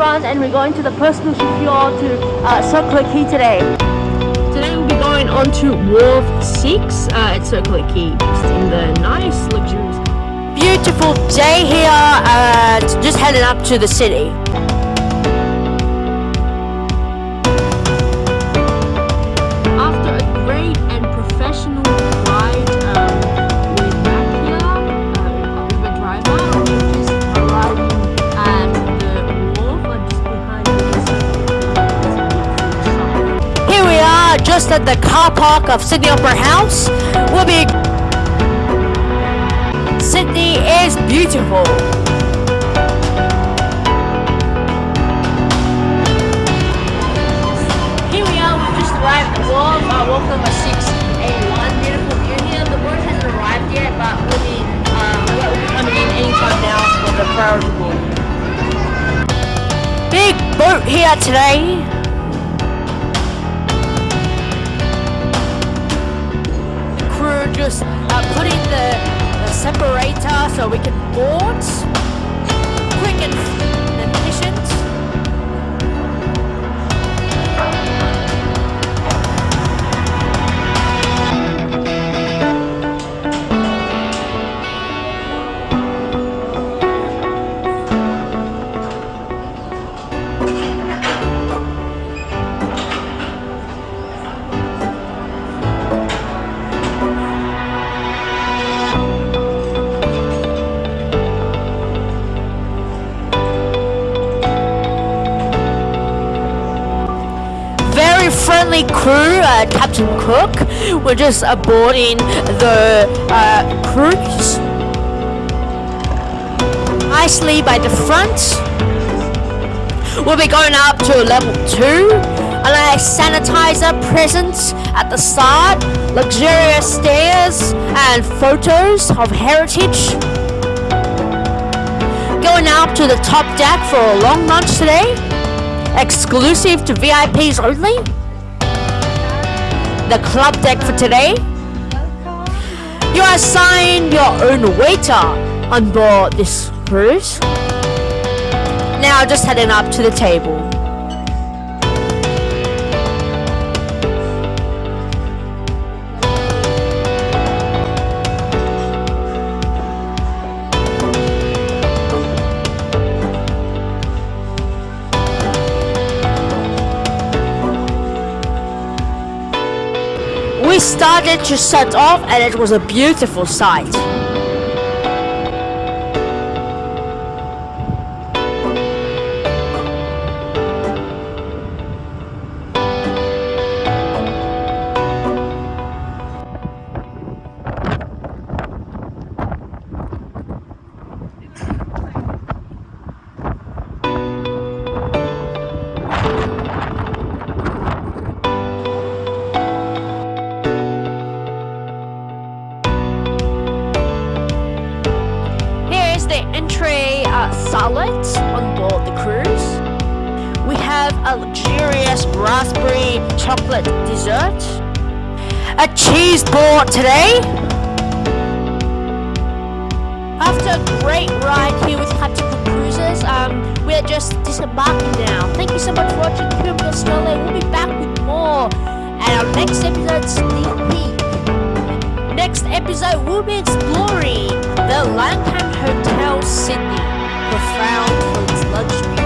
everyone and we're going to the personal shipyard to uh, Circular Quay today. Today we'll be going on to Wharf 6 uh, at Circular Quay, just in the nice luxurious Beautiful day here, uh, just heading up to the city. Just at the car park of Sydney Opera House. We'll be... Sydney is beautiful. Here we are, we've just arrived at Wharf, uh, Wharf number 6A1. Beautiful view here. The boat hasn't arrived yet, but we'll be, um, we'll be coming in anytime now for the priority board. Big boat here today. Crew just uh, putting the, the separator so we can board. Quick and, crew, uh, Captain Cook. We're just boarding the uh, cruise nicely by the front. We'll be going up to level two. A nice sanitizer present at the start, luxurious stairs, and photos of heritage. Going up to the top deck for a long lunch today exclusive to VIPs only. The club deck for today. You are assigned your own waiter on board this cruise. Now just heading up to the table. Started to set off and it was a beautiful sight. The uh, salad on board the cruise. We have a luxurious raspberry chocolate dessert. A cheese board today. After a great ride here with Cook Cruises, um, we're just disembarking now. Thank you so much for watching Pyramid Australia. We'll be back with more. And our next episode, sneak peek. Next episode, we'll be exploring the Langham Sydney, profound for its luxury.